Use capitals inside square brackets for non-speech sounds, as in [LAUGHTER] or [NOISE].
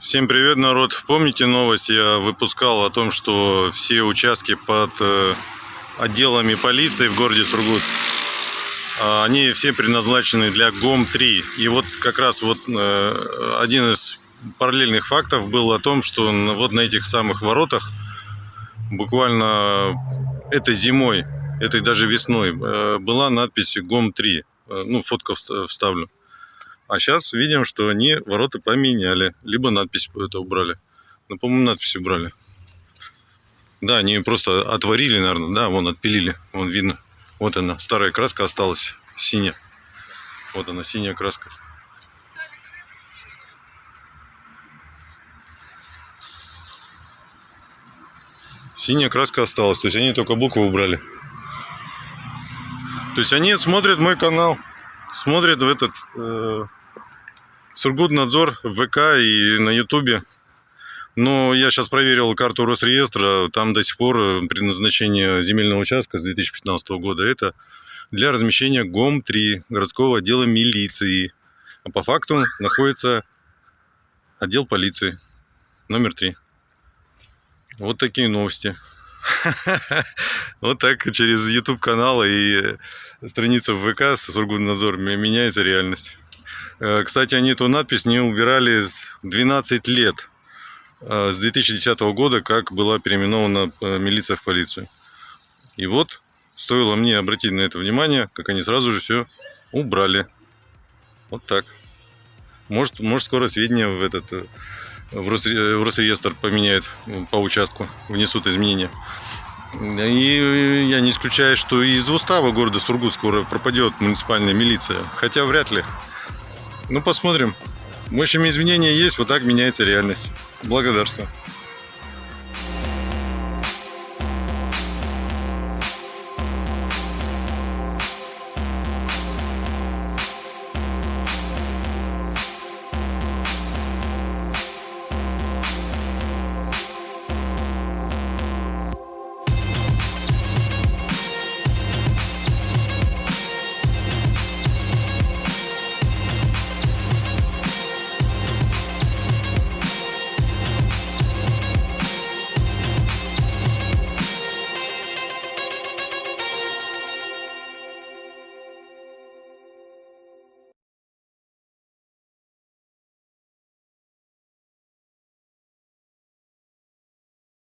Всем привет, народ! Помните новость? Я выпускал о том, что все участки под э, отделами полиции в городе Сургут, а, они все предназначены для ГОМ-3. И вот как раз вот э, один из параллельных фактов был о том, что вот на этих самых воротах буквально этой зимой, этой даже весной э, была надпись ГОМ-3. Э, Ну, фотку вста- вставлю. А сейчас видим, что они ворота поменяли. Либо надпись это убрали. Ну, по-моему, надпись убрали. Да, они просто отварили, наверное. Да, вон отпилили. Вон видно. Вот она. Старая краска осталась. Синяя. Вот она, синяя краска. Синяя краска осталась. То есть они только буквы убрали. То есть они смотрят мой канал. Смотрят в этот... э, Сургутнадзор ВК и на Ютубе. Но я сейчас проверил карту Росреестра, там до сих пор э, предназначение земельного участка с 2015 года это для размещения ГОМ-3, городского отдела милиции. А по факту находится отдел полиции номер 3. Вот такие новости. [LAUGHS] Вот так через YouTube канал и страница в ВК Сургутнадзор меняется реальность. Э, Кстати, они эту надпись не убирали с 12 лет. Э, С 2010 года, как была переименована э, милиция в полицию. И вот, стоило мне обратить на это внимание, как они сразу же все убрали. Вот так. Может, может скоро сведения в этот э, в, в Росреестр поменяют по участку, внесут изменения. И я не исключаю, что из устава города Сургут скоро пропадет муниципальная милиция. Хотя вряд ли. Ну, посмотрим. В общем, изменения есть, вот так меняется реальность. Благодарствую.